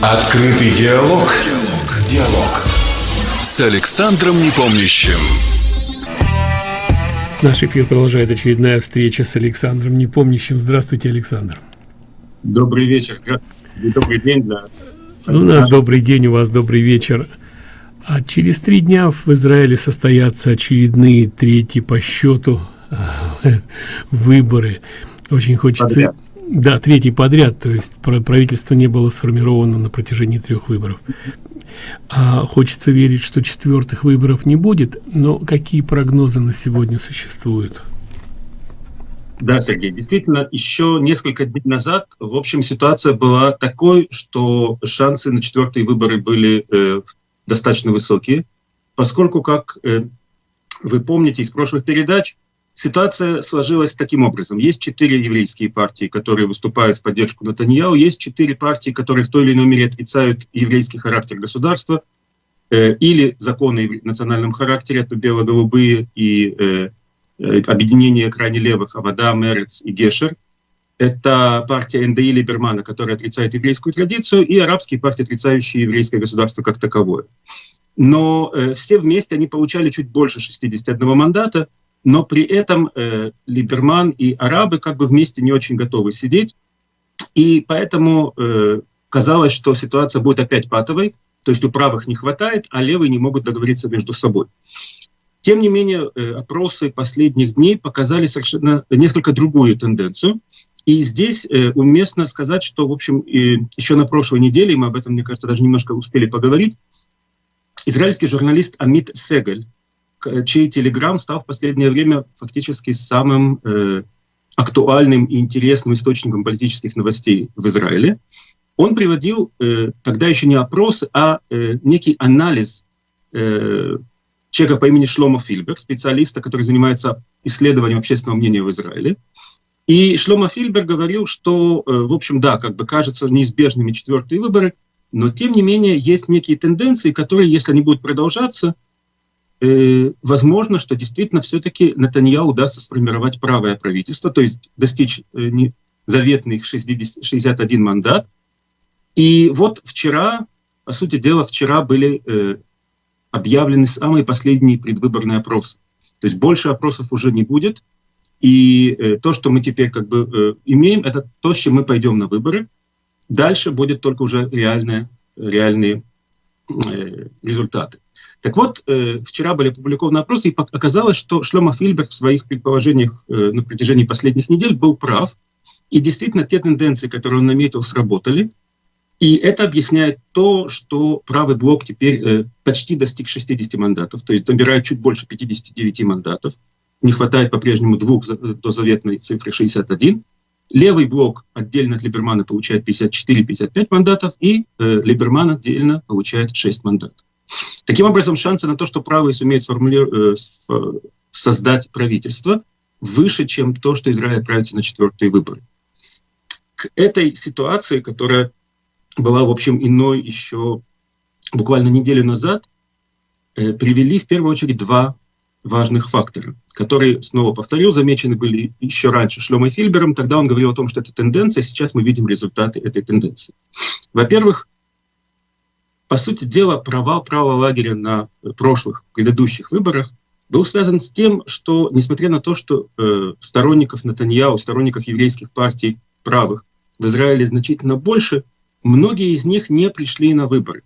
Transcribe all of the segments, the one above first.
Открытый диалог. Диалог. Диалог. С Александром Непомнящим. Наш эфир продолжает очередная встреча с Александром Непомнящим. Здравствуйте, Александр. Добрый вечер. Добрый день. Да. У нас добрый день, у вас добрый вечер. А через три дня в Израиле состоятся очередные третьи по счету выборы. Очень хочется... Подряд. Да, третий подряд, то есть правительство не было сформировано на протяжении трех выборов. А хочется верить, что четвертых выборов не будет, но какие прогнозы на сегодня существуют? Да, Сергей, действительно, еще несколько дней назад, в общем, ситуация была такой, что шансы на четвертые выборы были э, достаточно высокие, поскольку, как э, вы помните из прошлых передач, Ситуация сложилась таким образом. Есть четыре еврейские партии, которые выступают в поддержку Натаньяу, есть четыре партии, которые в той или иной мере отрицают еврейский характер государства э, или законы в национальном характере, это бело-голубые и э, э, объединение крайне левых, Авада, Мерец и Гешер. Это партия НДИ Либермана, которая отрицает еврейскую традицию, и арабские партии, отрицающие еврейское государство как таковое. Но э, все вместе они получали чуть больше 61 мандата, но при этом э, Либерман и арабы как бы вместе не очень готовы сидеть, и поэтому э, казалось, что ситуация будет опять патовой, то есть у правых не хватает, а левые не могут договориться между собой. Тем не менее, э, опросы последних дней показали совершенно несколько другую тенденцию. И здесь э, уместно сказать, что, в общем, э, еще на прошлой неделе, мы об этом, мне кажется, даже немножко успели поговорить, израильский журналист Амит Сегаль чей телеграм стал в последнее время фактически самым э, актуальным и интересным источником политических новостей в Израиле. Он приводил э, тогда еще не опросы, а э, некий анализ э, человека по имени Шломо Фильбер, специалиста, который занимается исследованием общественного мнения в Израиле. И Шломо Фильбер говорил, что, э, в общем, да, как бы кажется неизбежными четвертые выборы, но тем не менее есть некие тенденции, которые, если они будут продолжаться, э, возможно, что действительно все-таки Натаньяу удастся сформировать правое правительство, то есть достичь э, не, заветных 60, 61 мандат. И вот вчера, по сути дела, вчера были э, объявлены самые последние предвыборные опросы. То есть больше опросов уже не будет. И э, то, что мы теперь как бы э, имеем, это то, с чем мы пойдем на выборы. Дальше будет только уже реальные, реальные э, результаты. Так вот, э, вчера были опубликованы опросы, и оказалось, что Шлема Фильбер в своих предположениях э, на протяжении последних недель был прав. И действительно, те тенденции, которые он наметил, сработали. И это объясняет то, что правый блок теперь э, почти достиг 60 мандатов, то есть набирает чуть больше 59 мандатов. Не хватает по-прежнему двух до заветной цифры 61. Левый блок отдельно от Либермана получает 54-55 мандатов, и э, Либерман отдельно получает 6 мандатов. Таким образом, шансы на то, что правые сумеют э, создать правительство, выше, чем то, что Израиль отправится на четвертые выборы. К этой ситуации, которая была, в общем, иной еще буквально неделю назад, э, привели в первую очередь два важных фактора, которые, снова повторю, замечены были еще раньше Шлемой Фильбером. Тогда он говорил о том, что это тенденция, сейчас мы видим результаты этой тенденции. Во-первых, по сути дела, провал правого лагеря на прошлых, предыдущих выборах был связан с тем, что, несмотря на то, что э, сторонников Натаньяу, сторонников еврейских партий правых в Израиле значительно больше, многие из них не пришли на выборы.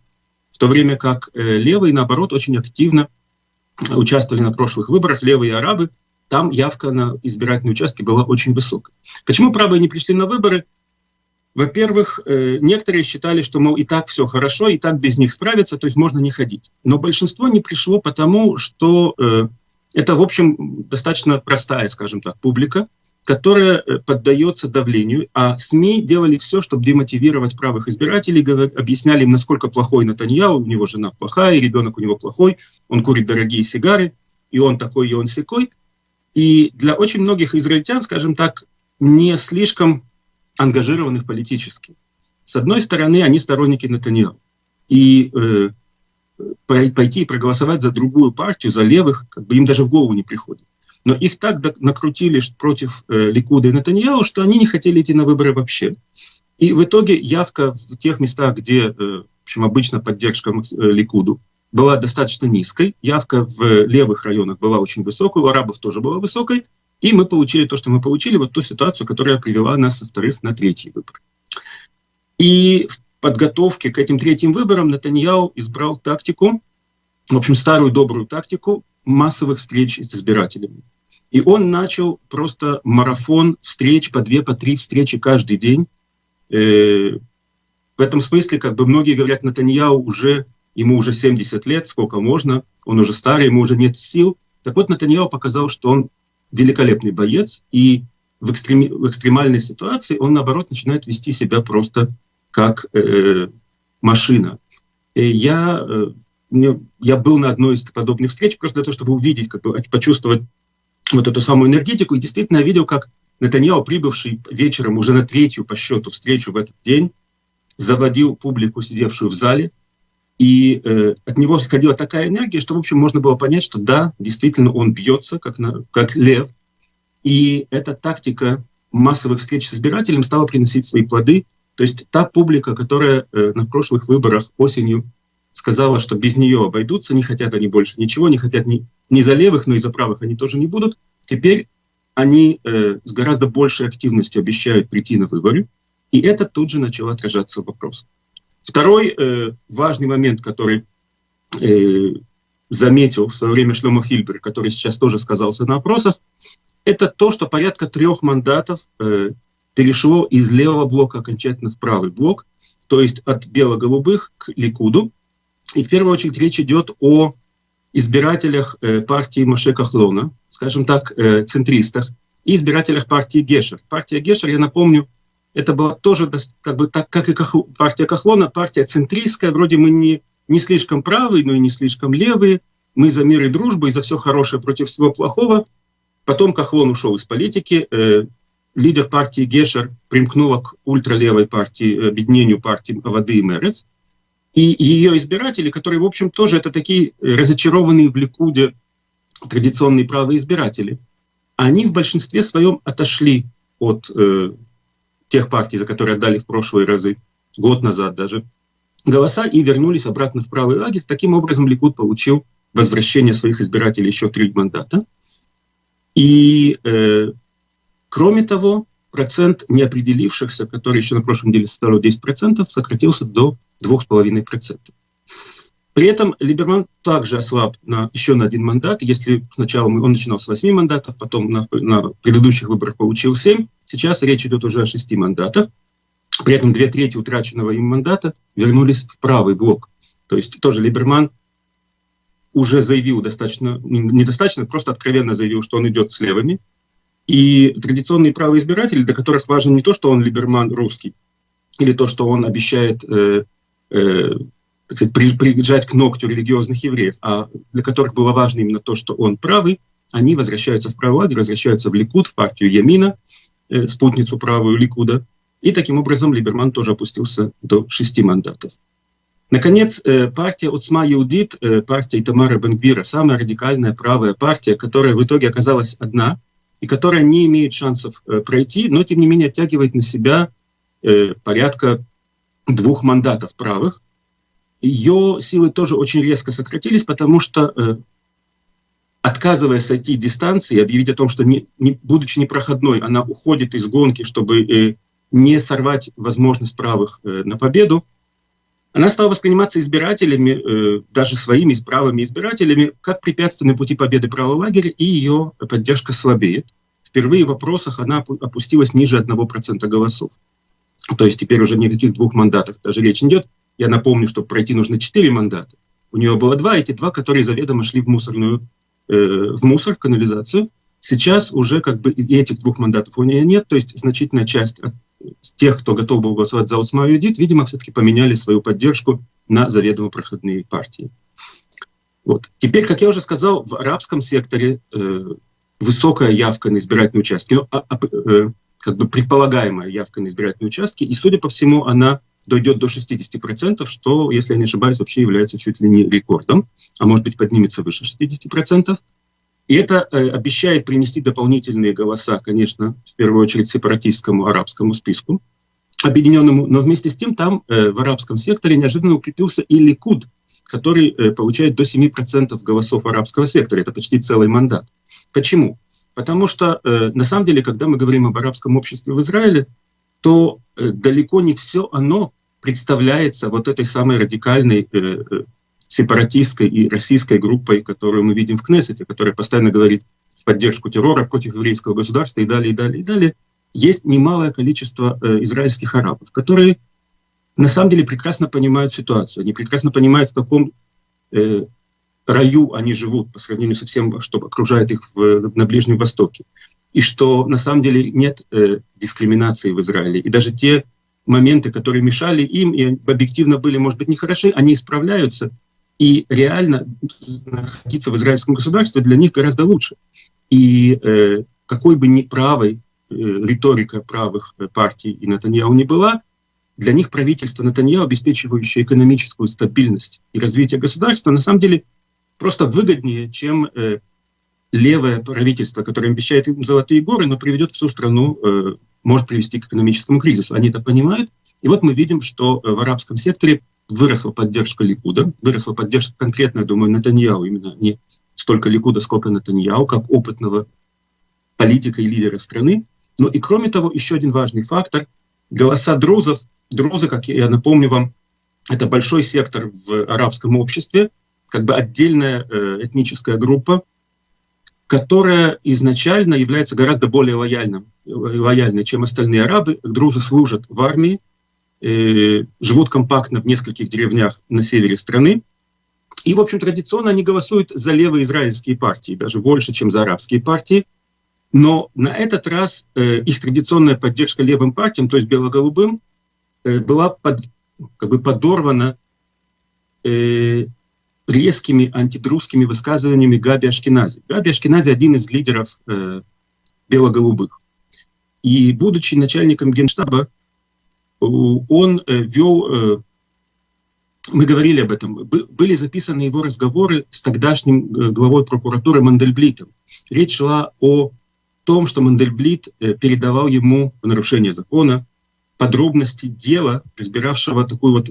В то время как э, левые, наоборот, очень активно участвовали на прошлых выборах, левые арабы, там явка на избирательные участки была очень высокая. Почему правые не пришли на выборы? Во-первых, э, некоторые считали, что, мол, и так все хорошо, и так без них справиться, то есть можно не ходить. Но большинство не пришло потому, что э, это, в общем, достаточно простая, скажем так, публика, которая э, поддается давлению, а СМИ делали все, чтобы демотивировать правых избирателей, объясняли им, насколько плохой Натаньяу, у него жена плохая, ребенок у него плохой, он курит дорогие сигары, и он такой, и он секой. И для очень многих израильтян, скажем так, не слишком ангажированных политически. С одной стороны, они сторонники Натаньяху. И э, пойти и проголосовать за другую партию, за левых, как бы им даже в голову не приходит. Но их так накрутили против э, Ликуда и Натаньяу, что они не хотели идти на выборы вообще. И в итоге явка в тех местах, где э, в общем, обычно поддержка э, Ликуду, была достаточно низкой, явка в левых районах была очень высокой, у арабов тоже была высокой, и мы получили то, что мы получили, вот ту ситуацию, которая привела нас со вторых на третий выбор. И в подготовке к этим третьим выборам Натаньяу избрал тактику, в общем, старую добрую тактику массовых встреч с избирателями. И он начал просто марафон встреч, по две, по три встречи каждый день. Э, в этом смысле, как бы многие говорят, Натаньяу уже, ему уже 70 лет, сколько можно, он уже старый, ему уже нет сил. Так вот, Натаньяу показал, что он великолепный боец, и в, экстрем, в экстремальной ситуации он, наоборот, начинает вести себя просто как э, машина. И я, э, я был на одной из подобных встреч просто для того, чтобы увидеть, как бы, почувствовать вот эту самую энергетику. И действительно я видел, как Натаньяо, прибывший вечером уже на третью по счету встречу в этот день, заводил публику, сидевшую в зале, и э, от него исходила такая энергия, что, в общем, можно было понять, что да, действительно он бьется, как, на, как лев, и эта тактика массовых встреч с избирателем стала приносить свои плоды. То есть та публика, которая э, на прошлых выборах осенью сказала, что без нее обойдутся, не хотят они больше ничего, не хотят ни, ни за левых, но и за правых они тоже не будут. Теперь они э, с гораздо большей активностью обещают прийти на выборы, и это тут же начало отражаться в вопросах. Второй э, важный момент, который э, заметил в свое время Шлема Фильбер, который сейчас тоже сказался на опросах, это то, что порядка трех мандатов э, перешло из левого блока окончательно в правый блок, то есть от бело-голубых к Ликуду. И в первую очередь речь идет о избирателях э, партии Моше Кахлона, скажем так, э, центристах, и избирателях партии Гешер. Партия Гешер, я напомню, это была тоже, как бы так, как и партия Кахлона, партия центристская, вроде мы не, не слишком правые, но и не слишком левые, мы за мир и дружбу, и за все хорошее против всего плохого. Потом Кахлон ушел из политики, э, лидер партии Гешер примкнула к ультралевой партии, объединению партии Воды и Мерец, и ее избиратели, которые, в общем, тоже это такие разочарованные в Ликуде традиционные правые избиратели, они в большинстве своем отошли от э, тех партий, за которые отдали в прошлые разы, год назад даже, голоса и вернулись обратно в правый лагерь. Таким образом, Ликуд получил возвращение своих избирателей еще три мандата. И, э, кроме того, процент неопределившихся, который еще на прошлом деле составлял 10%, сократился до 2,5%. При этом Либерман также ослаб на, еще на один мандат. Если сначала он начинал с 8 мандатов, потом на, на предыдущих выборах получил 7, сейчас речь идет уже о 6 мандатах. При этом две трети утраченного им мандата вернулись в правый блок. То есть тоже Либерман уже заявил достаточно, недостаточно, просто откровенно заявил, что он идет с левыми. И традиционные правые избиратели, для которых важно не то, что он либерман русский, или то, что он обещает э, э, так сказать, при, прижать к ногтю религиозных евреев, а для которых было важно именно то, что он правый, они возвращаются в правый лагерь, возвращаются в Ликуд, в партию Ямина, э, спутницу правую Ликуда. И таким образом Либерман тоже опустился до шести мандатов. Наконец, э, партия Уцма Иудит, э, партия Итамара Бенгбира, самая радикальная правая партия, которая в итоге оказалась одна – и которая не имеет шансов э, пройти, но тем не менее оттягивает на себя э, порядка двух мандатов правых. Ее силы тоже очень резко сократились, потому что, э, отказываясь сойти дистанции, объявить о том, что, не, не, будучи непроходной, она уходит из гонки, чтобы э, не сорвать возможность правых э, на победу, она стала восприниматься избирателями, э, даже своими правыми избирателями, как препятствие на пути победы правого лагеря, и ее поддержка слабеет. Впервые в вопросах она опустилась ниже 1% голосов. То есть теперь уже никаких двух мандатов даже речь не идет. Я напомню, что пройти нужно 4 мандата. У нее было два, эти два, которые заведомо шли в мусорную, э, в мусор, в канализацию. Сейчас уже как бы и этих двух мандатов у нее нет, то есть значительная часть от тех, кто готов был голосовать за Усма Юдит, видимо, все-таки поменяли свою поддержку на заведомо проходные партии. Вот. Теперь, как я уже сказал, в арабском секторе э, высокая явка на избирательные участки, ну, а, а, э, как бы предполагаемая явка на избирательные участки, и, судя по всему, она дойдет до 60%, что, если я не ошибаюсь, вообще является чуть ли не рекордом, а может быть поднимется выше 60%. И это э, обещает принести дополнительные голоса, конечно, в первую очередь сепаратистскому арабскому списку. объединенному, но вместе с тем там э, в арабском секторе неожиданно укрепился и Ликуд, который э, получает до 7% голосов арабского сектора. Это почти целый мандат. Почему? Потому что э, на самом деле, когда мы говорим об арабском обществе в Израиле, то э, далеко не все оно представляется вот этой самой радикальной э, э, сепаратистской и российской группой, которую мы видим в Кнессете, которая постоянно говорит в поддержку террора против еврейского государства и далее, и далее, и далее есть немалое количество э, израильских арабов, которые на самом деле прекрасно понимают ситуацию, они прекрасно понимают, в каком э, раю они живут по сравнению со всем, что окружает их в, на Ближнем Востоке. И что на самом деле нет э, дискриминации в Израиле. И даже те моменты, которые мешали им и объективно были, может быть, нехороши, они исправляются. И реально находиться в израильском государстве для них гораздо лучше. И э, какой бы ни правой Э, риторика правых э, партий и Натаньяу не была, для них правительство Натаньяу, обеспечивающее экономическую стабильность и развитие государства, на самом деле просто выгоднее, чем э, левое правительство, которое обещает им золотые горы, но приведет всю страну, э, может привести к экономическому кризису. Они это понимают. И вот мы видим, что э, в арабском секторе выросла поддержка Ликуда, выросла поддержка конкретно, я думаю, Натаньяу, именно не столько Ликуда, сколько Натаньяу, как опытного политика и лидера страны. Ну и кроме того, еще один важный фактор — голоса друзов. Друзы, как я напомню вам, это большой сектор в арабском обществе, как бы отдельная э, этническая группа, которая изначально является гораздо более лояльным, лояльной, чем остальные арабы. Друзы служат в армии, э, живут компактно в нескольких деревнях на севере страны. И, в общем, традиционно они голосуют за левые израильские партии, даже больше, чем за арабские партии. Но на этот раз э, их традиционная поддержка левым партиям, то есть бело-голубым, э, была под, как бы подорвана э, резкими антидрусскими высказываниями Габи Ашкенази. Габи Ашкенази один из лидеров э, бело-голубых. И будучи начальником генштаба, он э, вел, э, мы говорили об этом, были записаны его разговоры с тогдашним э, главой прокуратуры Мандельблитом. Речь шла о том, что Мандельблит передавал ему в нарушение закона подробности дела, разбиравшего такую вот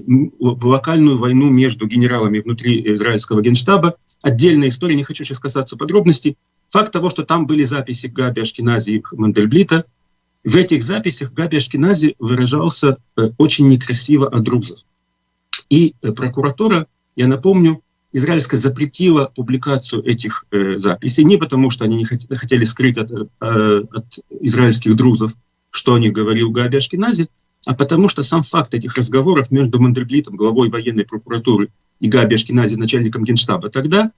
локальную войну между генералами внутри израильского генштаба. Отдельная история, не хочу сейчас касаться подробностей. Факт того, что там были записи Габи Ашкенази и Мандельблита, в этих записях Габи Ашкенази выражался э, очень некрасиво о друзах. И э, прокуратура, я напомню, израильская запретила публикацию этих э, записей не потому, что они не хотели скрыть от, э, от израильских друзов, что о них говорил Габи Ашкенази, а потому что сам факт этих разговоров между Мандельблитом, главой военной прокуратуры, и Габи Ашкенази, начальником генштаба тогда,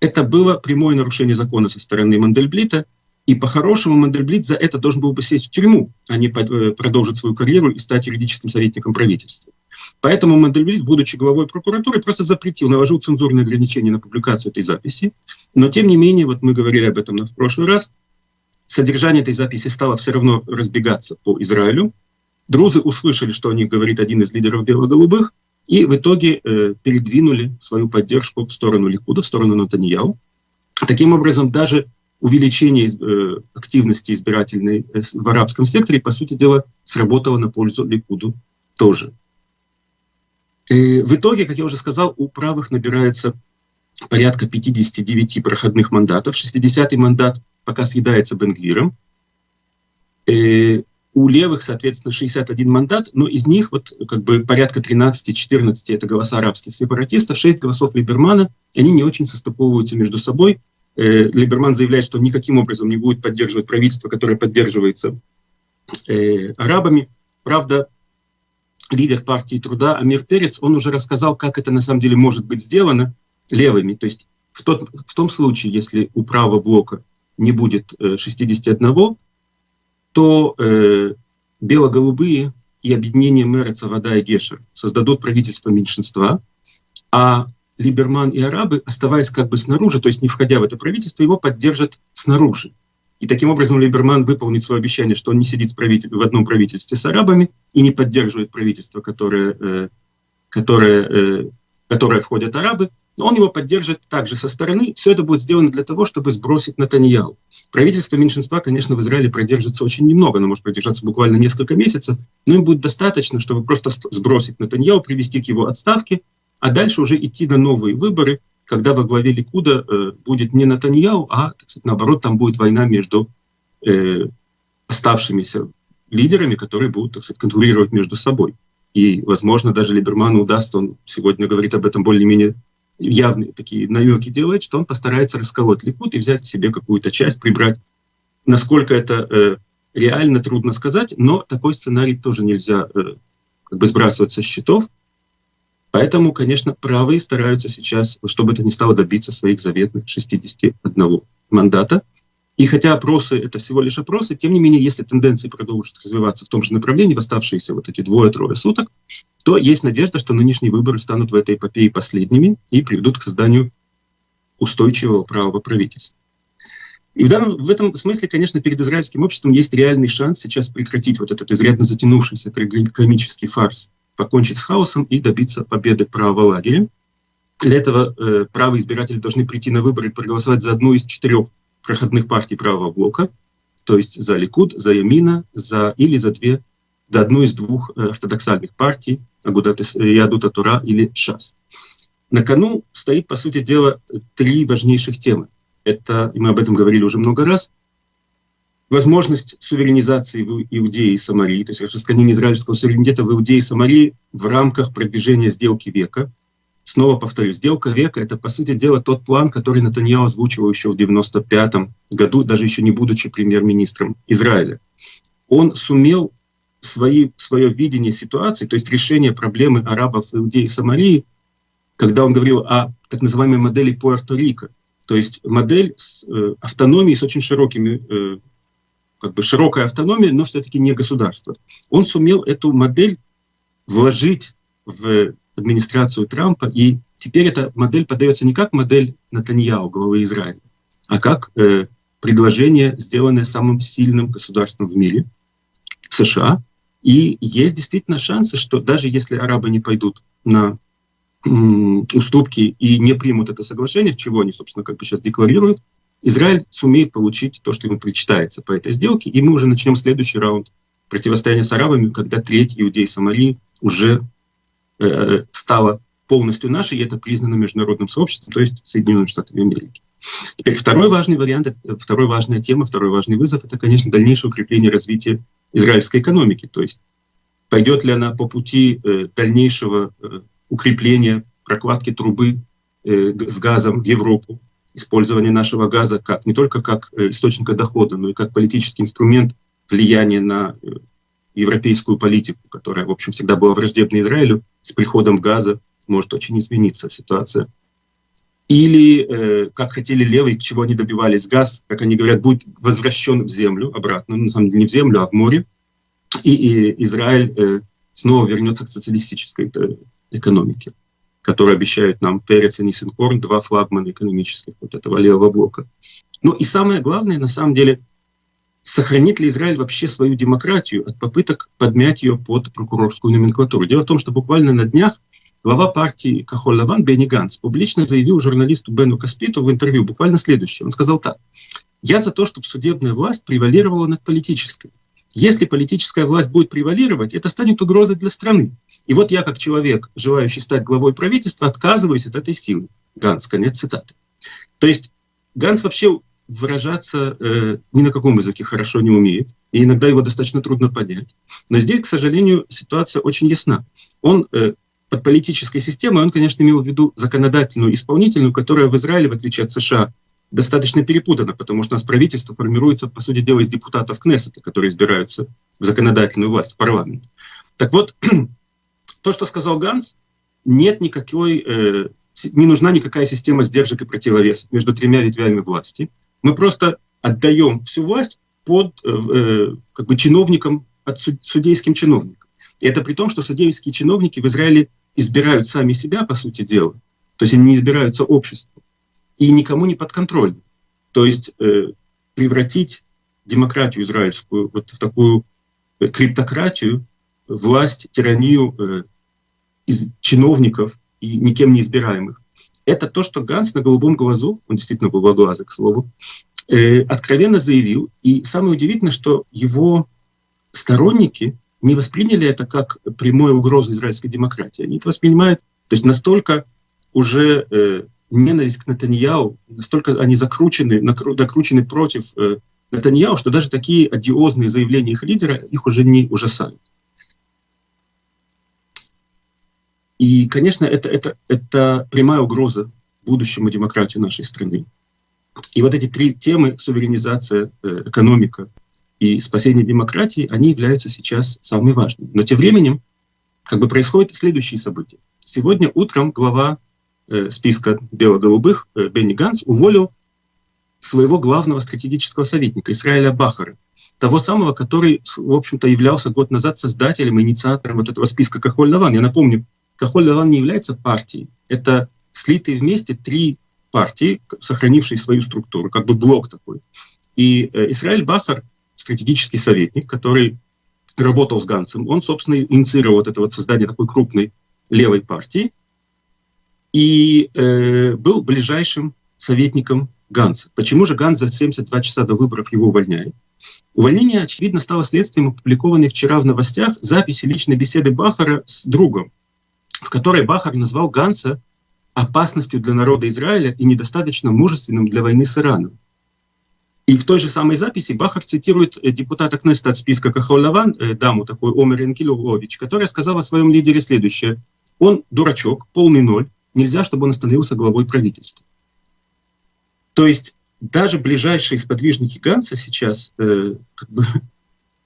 это было прямое нарушение закона со стороны Мандельблита, и по-хорошему Мандельблит за это должен был бы сесть в тюрьму, а не э, продолжить свою карьеру и стать юридическим советником правительства. Поэтому Мандельблит, будучи главой прокуратуры, просто запретил, наложил цензурные ограничения на публикацию этой записи. Но тем не менее, вот мы говорили об этом в прошлый раз, содержание этой записи стало все равно разбегаться по Израилю. Друзы услышали, что о них говорит один из лидеров бело-голубых, и в итоге э, передвинули свою поддержку в сторону Ликуда, в сторону Натаньяу. Таким образом, даже увеличение э, активности избирательной э, в арабском секторе, по сути дела, сработало на пользу Ликуду тоже. И в итоге, как я уже сказал, у правых набирается порядка 59 проходных мандатов. 60-й мандат пока съедается Бенгвиром. И у левых, соответственно, 61 мандат, но из них вот как бы порядка 13-14 это голоса арабских сепаратистов, 6 голосов Либермана, они не очень состыковываются между собой. Э, Либерман заявляет, что никаким образом не будет поддерживать правительство, которое поддерживается э, арабами. Правда, лидер партии труда Амир Перец, он уже рассказал, как это на самом деле может быть сделано левыми. То есть в, тот, в том случае, если у правого блока не будет э, 61, то э, бело-голубые и объединение Мереца, Вода и Гешер создадут правительство меньшинства, а Либерман и арабы, оставаясь как бы снаружи, то есть не входя в это правительство, его поддержат снаружи. И таким образом Либерман выполнит свое обещание, что он не сидит в одном правительстве с арабами и не поддерживает правительство, которое, э, которое, э, которое входят арабы, он его поддержит также со стороны. Все это будет сделано для того, чтобы сбросить Натаньяу. Правительство меньшинства, конечно, в Израиле продержится очень немного, оно может продержаться буквально несколько месяцев, но им будет достаточно, чтобы просто сбросить Натаньяу, привести к его отставке, а дальше уже идти на новые выборы, когда во главе Ликуда э, будет не Натаньяу, а, так сказать, наоборот, там будет война между э, оставшимися лидерами, которые будут, так сказать, конкурировать между собой. И, возможно, даже Либерману удастся, он сегодня говорит об этом более-менее явные такие намеки делает, что он постарается расколоть Ликуд и взять себе какую-то часть, прибрать. Насколько это э, реально, трудно сказать, но такой сценарий тоже нельзя э, как бы сбрасывать со счетов. Поэтому, конечно, правые стараются сейчас, чтобы это не стало добиться своих заветных 61 мандата. И хотя опросы — это всего лишь опросы, тем не менее, если тенденции продолжат развиваться в том же направлении в оставшиеся вот эти двое-трое суток, то есть надежда, что нынешние выборы станут в этой эпопее последними и приведут к созданию устойчивого правого правительства. И в, данном, в этом смысле, конечно, перед израильским обществом есть реальный шанс сейчас прекратить вот этот изрядно затянувшийся трагикомический фарс, покончить с хаосом и добиться победы правого лагеря. Для этого э, правые избиратели должны прийти на выборы и проголосовать за одну из четырех проходных партий правого блока, то есть за Ликуд, за Ямина, за, или за две, за одну из двух э, ортодоксальных партий, Агудат Ядута Тура или ШАС. На кону стоит, по сути дела, три важнейших темы. Это, и мы об этом говорили уже много раз, возможность суверенизации в Иудеи и Самарии, то есть распространение израильского суверенитета в Иудеи и Самарии в рамках продвижения сделки века, Снова повторю, сделка века — это, по сути дела, тот план, который Натаньяу озвучивал еще в 95 году, даже еще не будучи премьер-министром Израиля. Он сумел свои, свое видение ситуации, то есть решение проблемы арабов, иудеи и Сомалии, когда он говорил о так называемой модели Пуэрто-Рико, то есть модель с э, автономией, с очень широкими, э, как бы широкой автономией, но все-таки не государство. Он сумел эту модель вложить в администрацию Трампа, и теперь эта модель подается не как модель Натаньяу, главы Израиля, а как э, предложение, сделанное самым сильным государством в мире, США. И есть действительно шансы, что даже если арабы не пойдут на уступки и не примут это соглашение, в чего они, собственно, как бы сейчас декларируют, Израиль сумеет получить то, что ему причитается по этой сделке, и мы уже начнем следующий раунд противостояния с арабами, когда треть иудей Сомали уже Э, стала полностью нашей, и это признано международным сообществом, то есть Соединенными Штатами Америки. Теперь второй важный вариант, э, второй важная тема, второй важный вызов, это, конечно, дальнейшее укрепление развития израильской экономики, то есть пойдет ли она по пути э, дальнейшего укрепления прокладки трубы с газом в Европу, использования нашего газа как, не только как источника дохода, но и как политический инструмент влияния на европейскую политику, которая, в общем, всегда была враждебна Израилю, с приходом газа может очень измениться ситуация. Или, э, как хотели левые, чего они добивались, газ, как они говорят, будет возвращен в землю обратно, ну, на самом деле не в землю, а в море, и, и Израиль э, снова вернется к социалистической э, экономике, которую обещают нам Перец и Ниссенкорн, два флагмана экономических вот этого левого блока. Ну и самое главное, на самом деле, сохранит ли Израиль вообще свою демократию от попыток подмять ее под прокурорскую номенклатуру. Дело в том, что буквально на днях глава партии Кахоль Лаван Бенни Ганс публично заявил журналисту Бену Каспиту в интервью буквально следующее. Он сказал так. «Я за то, чтобы судебная власть превалировала над политической. Если политическая власть будет превалировать, это станет угрозой для страны. И вот я, как человек, желающий стать главой правительства, отказываюсь от этой силы». Ганс, конец цитаты. То есть Ганс вообще выражаться э, ни на каком языке хорошо не умеет, и иногда его достаточно трудно понять. Но здесь, к сожалению, ситуация очень ясна. Он э, под политической системой, он, конечно, имел в виду законодательную, исполнительную, которая в Израиле, в отличие от США, достаточно перепутана, потому что у нас правительство формируется, по сути дела, из депутатов Кнессета, которые избираются в законодательную власть, в парламент. Так вот, то, что сказал Ганс, нет никакой, э, не нужна никакая система сдержек и противовесов между тремя ветвями власти. Мы просто отдаем всю власть под э, э, как бы чиновникам, от судейским чиновникам. И это при том, что судейские чиновники в Израиле избирают сами себя, по сути дела. То есть они не избираются обществом. И никому не подконтрольны. То есть э, превратить демократию израильскую вот в такую э, криптократию, власть, тиранию э, из чиновников и никем не избираемых, это то, что Ганс на голубом глазу, он действительно голубоглазый, к слову, э, откровенно заявил. И самое удивительное, что его сторонники не восприняли это как прямую угрозу израильской демократии. Они это воспринимают, то есть настолько уже э, ненависть к Натаньяу, настолько они закручены, накручены против э, Натаньяу, что даже такие одиозные заявления их лидера их уже не ужасают. И, конечно, это, это, это прямая угроза будущему демократии нашей страны. И вот эти три темы — суверенизация, э, экономика и спасение демократии, они являются сейчас самыми важными. Но тем временем как бы происходят следующие события. Сегодня утром глава э, списка бело-голубых э, Бенни Ганс уволил своего главного стратегического советника Израиля Бахара, того самого, который, в общем-то, являлся год назад создателем, инициатором вот этого списка Кахоль-Лаван. Я напомню, Кахоль-Лаван не является партией, это слитые вместе три партии, сохранившие свою структуру, как бы блок такой. И э, Израиль Бахар, стратегический советник, который работал с Ганцем, он, собственно, инициировал вот это вот создание такой крупной левой партии и э, был ближайшим советником Ганса. Почему же Ганс за 72 часа до выборов его увольняет? Увольнение, очевидно, стало следствием опубликованной вчера в новостях записи личной беседы Бахара с другом, в которой Бахар назвал Ганса опасностью для народа Израиля и недостаточно мужественным для войны с Ираном. И в той же самой записи Бахар цитирует э, депутата Кнеста от списка Кахолаван, э, даму такой Омер Энкилович, которая сказала о своем лидере следующее. Он дурачок, полный ноль, нельзя, чтобы он становился главой правительства. То есть даже ближайшие сподвижники Ганса сейчас, э, как бы,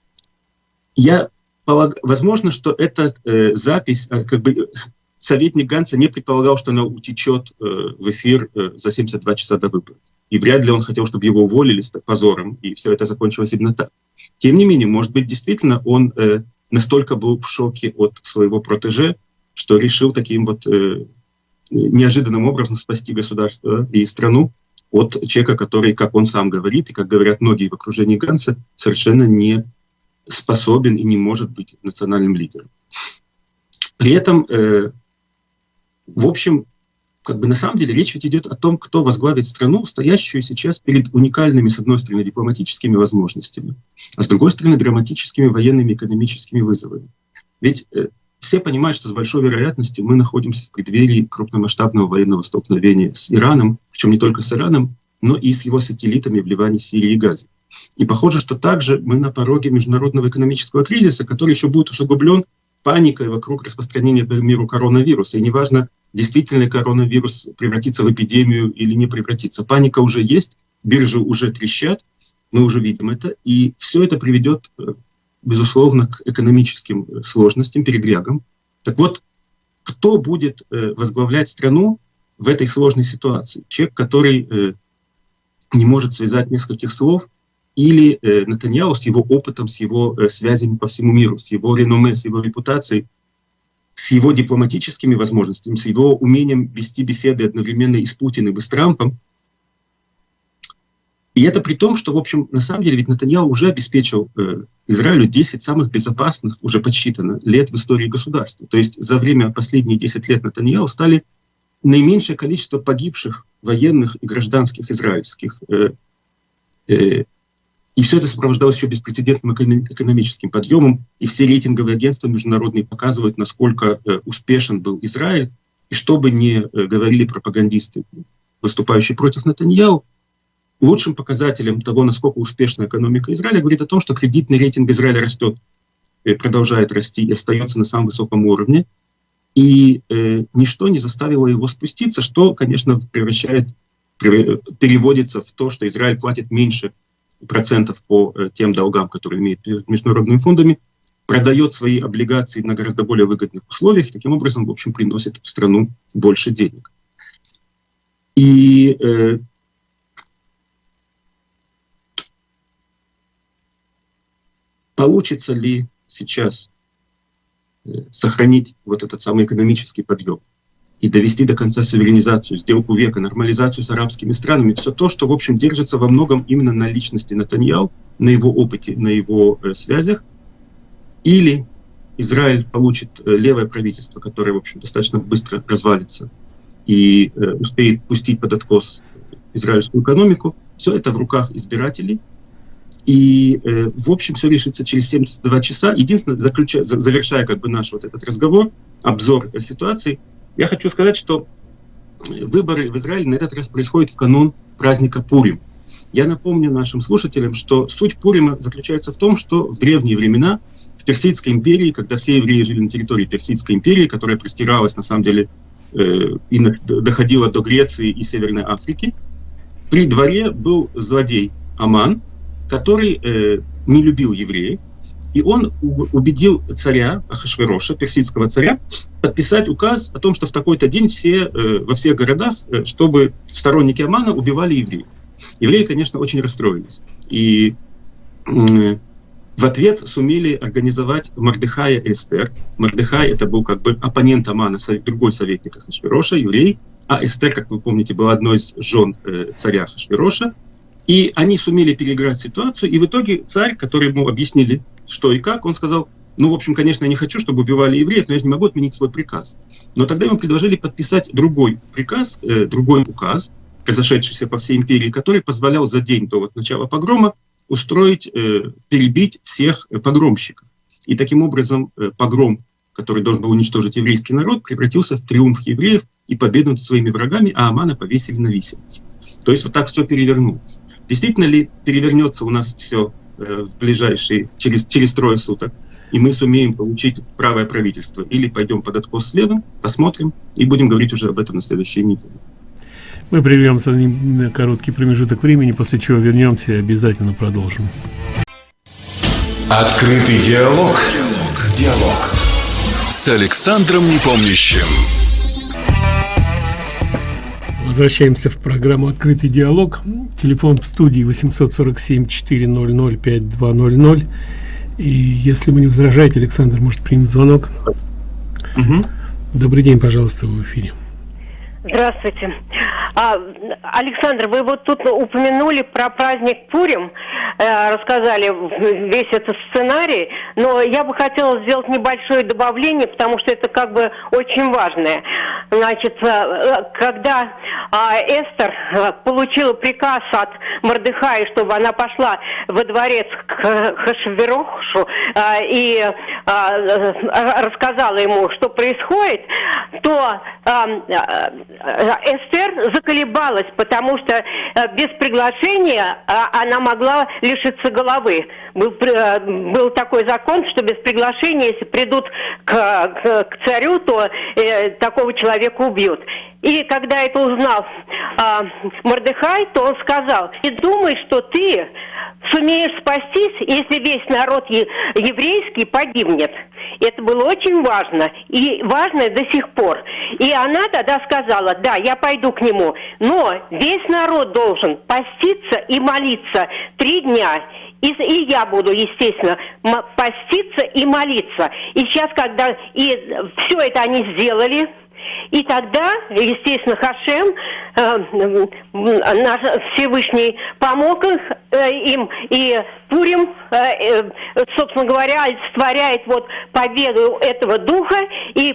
я. Возможно, что эта э, запись, э, как бы советник Ганса не предполагал, что она утечет э, в эфир э, за 72 часа до выборов. И вряд ли он хотел, чтобы его уволили с позором, и все это закончилось именно так. Тем не менее, может быть, действительно он э, настолько был в шоке от своего протеже, что решил таким вот э, неожиданным образом спасти государство и страну, от человека, который, как он сам говорит, и как говорят многие в окружении Ганса, совершенно не способен и не может быть национальным лидером. При этом, э, в общем, как бы на самом деле речь ведь идет о том, кто возглавит страну, стоящую сейчас перед уникальными, с одной стороны, дипломатическими возможностями, а с другой стороны, драматическими военными и экономическими вызовами. Ведь э, все понимают, что с большой вероятностью мы находимся в преддверии крупномасштабного военного столкновения с Ираном, причем не только с Ираном, но и с его сателлитами в Ливане, Сирии и Газе. И похоже, что также мы на пороге международного экономического кризиса, который еще будет усугублен паникой вокруг распространения по миру коронавируса. И неважно, действительно коронавирус превратится в эпидемию или не превратится. Паника уже есть, биржи уже трещат, мы уже видим это. И все это приведет э, безусловно, к экономическим э, сложностям, передрягам. Так вот, кто будет э, возглавлять страну в этой сложной ситуации? Человек, который не может связать нескольких слов, или э, Натаньяу с его опытом, с его э, связями по всему миру, с его реноме, с его репутацией, с его дипломатическими возможностями, с его умением вести беседы одновременно и с Путиным, и с Трампом, и это при том, что, в общем, на самом деле ведь Натаньяу уже обеспечил э, Израилю 10 самых безопасных, уже подсчитано, лет в истории государства. То есть за время последних 10 лет Натаньяу стали наименьшее количество погибших военных и гражданских израильских. Э, э, и все это сопровождалось еще беспрецедентным экономическим подъемом. И все рейтинговые агентства международные показывают, насколько э, успешен был Израиль. И что бы ни говорили пропагандисты, выступающие против Натаньяу, лучшим показателем того, насколько успешна экономика Израиля, говорит о том, что кредитный рейтинг Израиля растет, продолжает расти и остается на самом высоком уровне. И э, ничто не заставило его спуститься, что, конечно, превращает, переводится в то, что Израиль платит меньше процентов по э, тем долгам, которые имеет международными фондами, продает свои облигации на гораздо более выгодных условиях, и таким образом, в общем, приносит в страну больше денег. И э, получится ли сейчас сохранить вот этот самый экономический подъем и довести до конца суверенизацию, сделку века, нормализацию с арабскими странами, все то, что, в общем, держится во многом именно на личности Натаньяу, на его опыте, на его э, связях, или Израиль получит э, левое правительство, которое, в общем, достаточно быстро развалится, и э, успеет пустить под откос израильскую экономику. Все это в руках избирателей. И, э, в общем, все решится через 72 часа. Единственное, заключая, завершая как бы наш вот этот разговор, обзор ситуации, я хочу сказать, что выборы в Израиле на этот раз происходят в канун праздника Пурим. Я напомню нашим слушателям, что суть Пурима заключается в том, что в древние времена в Персидской империи, когда все евреи жили на территории Персидской империи, которая простиралась на самом деле э, и доходила до Греции и Северной Африки, при дворе был злодей Аман, который э, не любил евреев, и он убедил царя Ахашвероша, персидского царя, подписать указ о том, что в такой-то день все, э, во всех городах, э, чтобы сторонники Амана убивали евреев. Евреи, конечно, очень расстроились. И э, в ответ сумели организовать Мардыхая Эстер. Мардыхай это был как бы оппонент Амана, другой советник Ахашвероша, еврей. А Эстер, как вы помните, была одной из жен э, царя Ахашвероша. И они сумели переиграть ситуацию, и в итоге царь, который ему объяснили, что и как, он сказал, ну, в общем, конечно, я не хочу, чтобы убивали евреев, но я же не могу отменить свой приказ. Но тогда ему предложили подписать другой приказ, э, другой указ, разошедшийся по всей империи, который позволял за день до вот начала погрома устроить, э, перебить всех погромщиков. И таким образом э, погром, который должен был уничтожить еврейский народ, превратился в триумф евреев и победу над своими врагами, а Амана повесили на виселице. То есть вот так все перевернулось. Действительно ли перевернется у нас все э, в ближайшие, через, через трое суток, и мы сумеем получить правое правительство? Или пойдем под откос слева, посмотрим, и будем говорить уже об этом на следующей неделе. Мы прервемся на короткий промежуток времени, после чего вернемся и обязательно продолжим. Открытый диалог. Диалог. Диалог. С Александром Непомнящим. Возвращаемся в программу «Открытый диалог». Телефон в студии 847-400-5200. И если вы не возражаете, Александр может принять звонок. Угу. Добрый день, пожалуйста, в эфире. Здравствуйте. А, Александр, вы вот тут упомянули про праздник Пурим, э, рассказали весь этот сценарий, но я бы хотела сделать небольшое добавление, потому что это как бы очень важное. Значит, э, когда э, Эстер э, получила приказ от Мордыхая, чтобы она пошла во дворец к Хашверохшу и рассказала ему, что происходит, то Эстер заколебалась, потому что э, без приглашения э, она могла лишиться головы. Был, э, был такой закон, что без приглашения, если придут к, к, к царю, то э, такого человека убьют. И когда это узнал э, Мордыхай, то он сказал, "И думай, что ты сумеешь спастись, если весь народ еврейский погибнет. Это было очень важно, и важно до сих пор. И она тогда сказала, да, я пойду к нему, но весь народ должен поститься и молиться три дня. И, и я буду, естественно, поститься и молиться. И сейчас, когда и все это они сделали, и тогда, естественно, Хашем, э, наш Всевышний, помог их, э, им, и Пурим, э, э, собственно говоря, олицетворяет вот победу этого духа и,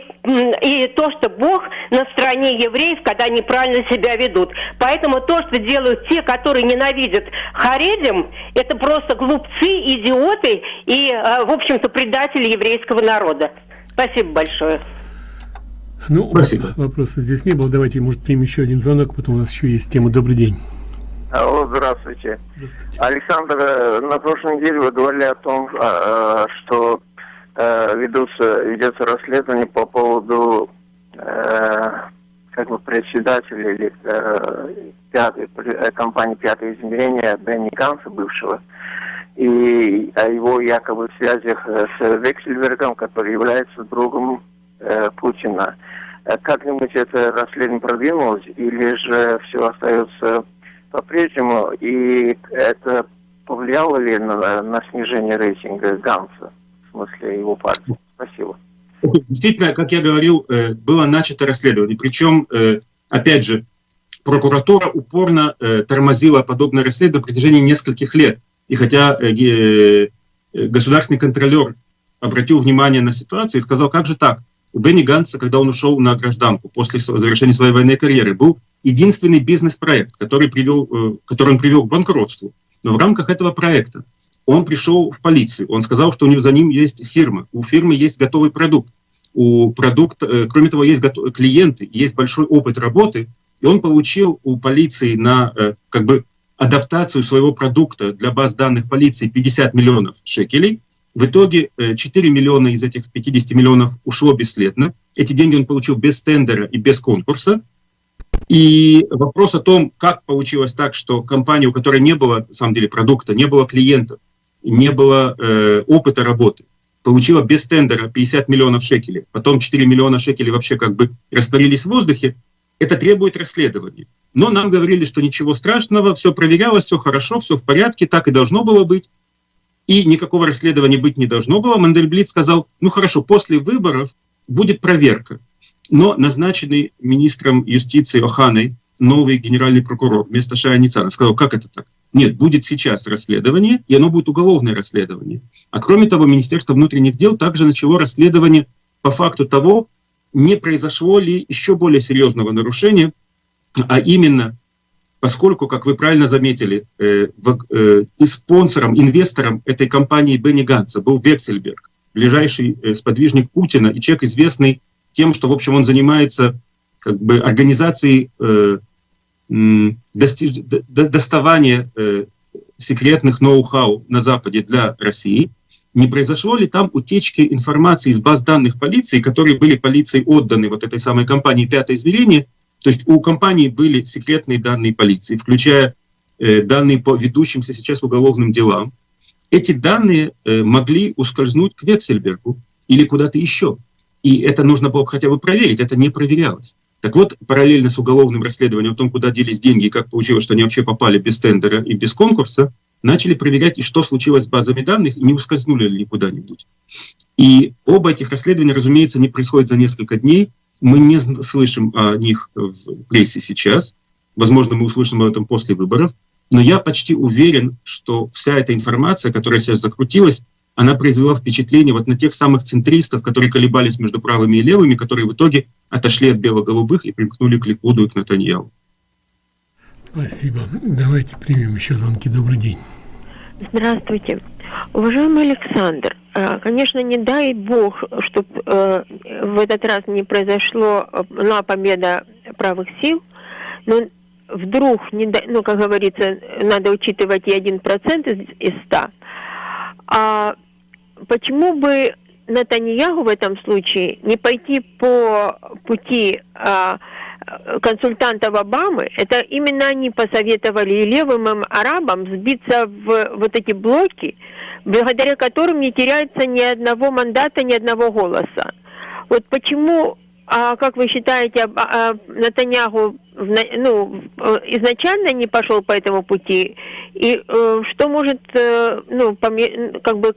и то, что Бог на стороне евреев, когда они правильно себя ведут. Поэтому то, что делают те, которые ненавидят Харедим, это просто глупцы, идиоты и, э, в общем-то, предатели еврейского народа. Спасибо большое. Ну, Спасибо. вопроса здесь не было. Давайте, может, примем еще один звонок, потом у нас еще есть тема. Добрый день. Алло, здравствуйте. Здравствуйте. Александр, э, на прошлой неделе вы говорили о том, а, а, что э, ведутся, ведется расследование по поводу э, как бы председателя или пятой, компании «Пятое измерение» Бенни Ганса, бывшего, и о его якобы связях с Вексельбергом, который является другом Путина. Как-нибудь это расследование продвинулось, или же все остается по-прежнему, и это повлияло ли на, на снижение рейтинга Ганса, в смысле его партии? Спасибо. Действительно, как я говорил, э, было начато расследование. Причем, э, опять же, прокуратура упорно э, тормозила подобное расследование на протяжении нескольких лет. И хотя государственный контролер обратил внимание на ситуацию и сказал, как же так, у Бенни Ганса, когда он ушел на гражданку после завершения своей военной карьеры, был единственный бизнес-проект, который, привел, э, который он привел к банкротству. Но в рамках этого проекта он пришел в полицию, он сказал, что у него за ним есть фирма, у фирмы есть готовый продукт, у продукта, э, кроме того, есть клиенты, есть большой опыт работы, и он получил у полиции на э, как бы адаптацию своего продукта для баз данных полиции 50 миллионов шекелей. В итоге 4 миллиона из этих 50 миллионов ушло бесследно. Эти деньги он получил без тендера и без конкурса. И вопрос о том, как получилось так, что компания, у которой не было, на самом деле, продукта, не было клиентов, не было э, опыта работы, получила без тендера 50 миллионов шекелей, потом 4 миллиона шекелей вообще как бы растворились в воздухе, это требует расследования. Но нам говорили, что ничего страшного, все проверялось, все хорошо, все в порядке, так и должно было быть. И никакого расследования быть не должно было. Мандельблит сказал, ну хорошо, после выборов будет проверка. Но назначенный министром юстиции Оханой новый генеральный прокурор вместо Шаяницана сказал, как это так? Нет, будет сейчас расследование, и оно будет уголовное расследование. А кроме того, Министерство внутренних дел также начало расследование по факту того, не произошло ли еще более серьезного нарушения, а именно, поскольку, как вы правильно заметили, э, э, и спонсором, инвестором этой компании Бенни Ганса был Вексельберг, ближайший э, сподвижник Путина и человек, известный тем, что, в общем, он занимается как бы организацией э, достиж... доставания э, секретных ноу-хау на Западе для России, не произошло ли там утечки информации из баз данных полиции, которые были полиции отданы вот этой самой компании «Пятое измерение». То есть у компании были секретные данные полиции, включая э, данные по ведущимся сейчас уголовным делам. Эти данные э, могли ускользнуть к Вексельбергу или куда-то еще. И это нужно было хотя бы проверить, это не проверялось. Так вот, параллельно с уголовным расследованием о том, куда делись деньги как получилось, что они вообще попали без тендера и без конкурса, начали проверять, и что случилось с базами данных, и не ускользнули ли куда-нибудь. И оба этих расследования, разумеется, не происходят за несколько дней. Мы не слышим о них в прессе сейчас. Возможно, мы услышим об этом после выборов. Но я почти уверен, что вся эта информация, которая сейчас закрутилась, она произвела впечатление вот на тех самых центристов, которые колебались между правыми и левыми, которые в итоге отошли от бело-голубых и примкнули к Ликуду и к Натаньяу. Спасибо. Давайте примем еще звонки. Добрый день. Здравствуйте. Уважаемый Александр, э, конечно, не дай бог, чтобы э, в этот раз не произошло на победа правых сил, но вдруг, не дай, ну, как говорится, надо учитывать и один процент из, ста. А почему бы Натаньягу в этом случае не пойти по пути а, консультантов Обамы, это именно они посоветовали и левым им арабам сбиться в вот эти блоки, благодаря которым не теряется ни одного мандата, ни одного голоса. Вот почему а как вы считаете, а, а, Натаньягу ну, изначально не пошел по этому пути? И э, что может, э, ну, поме как бы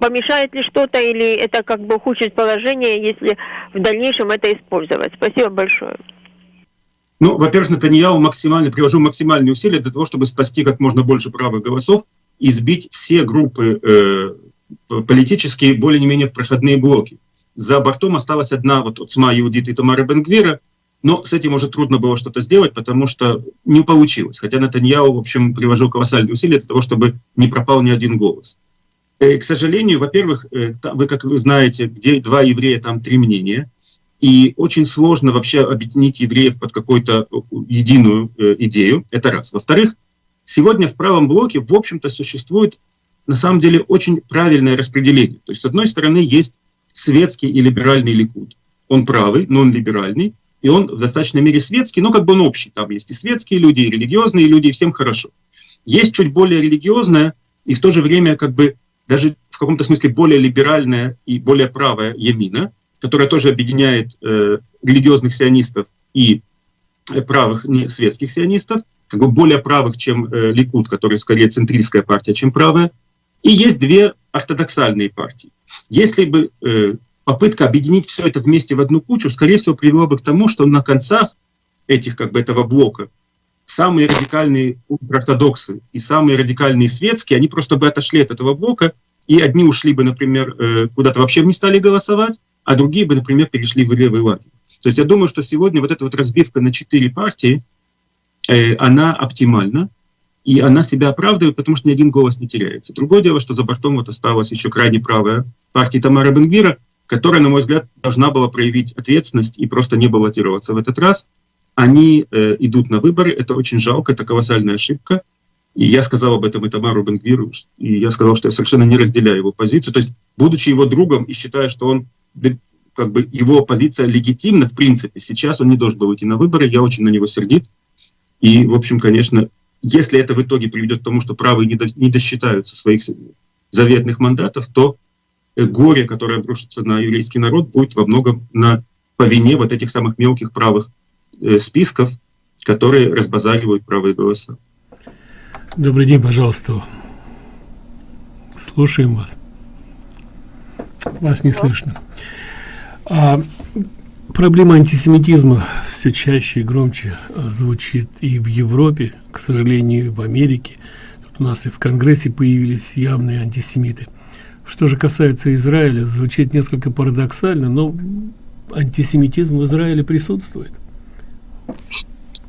помешает ли что-то, или это как бы ухудшит положение, если в дальнейшем это использовать? Спасибо большое. Ну, во-первых, Натаньяу максимально, приложил максимальные усилия для того, чтобы спасти как можно больше правых голосов и сбить все группы э, политические более-менее в проходные блоки за бортом осталась одна вот Уцма Иудит и Тамара Бенгвира, но с этим уже трудно было что-то сделать, потому что не получилось. Хотя Натаньяу, в общем, приложил колоссальные усилия для того, чтобы не пропал ни один голос. Э, к сожалению, во-первых, э, вы, как вы знаете, где два еврея, там три мнения. И очень сложно вообще объединить евреев под какую-то э, единую идею. Это раз. Во-вторых, сегодня в правом блоке, в общем-то, существует на самом деле очень правильное распределение. То есть, с одной стороны, есть светский и либеральный Ликуд. Он правый, но он либеральный, и он в достаточной мере светский, но как бы он общий. Там есть и светские люди, и религиозные люди, и всем хорошо. Есть чуть более религиозная и в то же время как бы даже в каком-то смысле более либеральная и более правая Ямина, которая тоже объединяет э, религиозных сионистов и э, правых не светских сионистов, как бы более правых, чем э, Ликуд, который скорее центристская партия, чем правая. И есть две ортодоксальные партии. Если бы э, попытка объединить все это вместе в одну кучу, скорее всего, привела бы к тому, что на концах этих, как бы, этого блока самые радикальные ортодоксы и самые радикальные светские, они просто бы отошли от этого блока, и одни ушли бы, например, э, куда-то вообще не стали голосовать, а другие бы, например, перешли в левый лагерь. То есть я думаю, что сегодня вот эта вот разбивка на четыре партии, э, она оптимальна, и она себя оправдывает, потому что ни один голос не теряется. Другое дело, что за бортом вот осталась еще крайне правая партия Тамара Бенгвира, которая, на мой взгляд, должна была проявить ответственность и просто не баллотироваться в этот раз. Они э, идут на выборы, это очень жалко, это колоссальная ошибка. И я сказал об этом и Тамару Бенгвиру, и я сказал, что я совершенно не разделяю его позицию. То есть, будучи его другом и считая, что он как бы его позиция легитимна, в принципе, сейчас он не должен был идти на выборы, я очень на него сердит. И, в общем, конечно, если это в итоге приведет к тому, что правые не, до, не досчитаются своих заветных мандатов, то э, горе, которое обрушится на еврейский народ, будет во многом на, по вине вот этих самых мелких правых э, списков, которые разбазаривают правые голоса. Добрый день, пожалуйста. Слушаем вас. Вас не слышно. А, проблема антисемитизма все чаще и громче а, звучит и в Европе, к сожалению, и в Америке. Тут у нас и в Конгрессе появились явные антисемиты. Что же касается Израиля, звучит несколько парадоксально, но антисемитизм в Израиле присутствует.